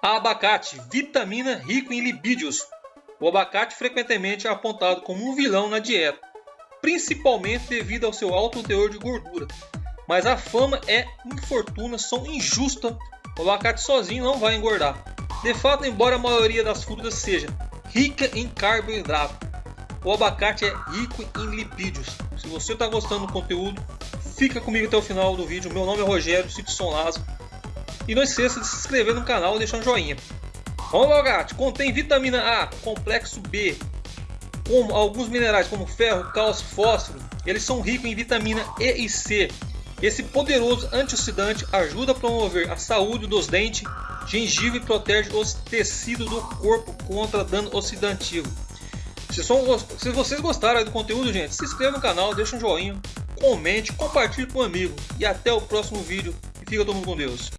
Abacate, vitamina rico em lipídios. O abacate frequentemente é apontado como um vilão na dieta, principalmente devido ao seu alto teor de gordura. Mas a fama é infortunação injusta. O abacate sozinho não vai engordar. De fato, embora a maioria das frutas seja rica em carboidrato, o abacate é rico em lipídios. Se você está gostando do conteúdo, fica comigo até o final do vídeo. Meu nome é Rogério Simpson Lazo. E não esqueça de se inscrever no canal e deixar um joinha. O abacate contém vitamina A, complexo B, como alguns minerais como ferro, cálcio, fósforo. Eles são ricos em vitamina E e C. Esse poderoso antioxidante ajuda a promover a saúde dos dentes, gengibre protege os tecidos do corpo contra dano oxidativo. Se, são, se vocês gostaram do conteúdo, gente, se inscreva no canal, deixa um joinha, comente, compartilhe com um amigo. E até o próximo vídeo. E fica todo mundo com Deus.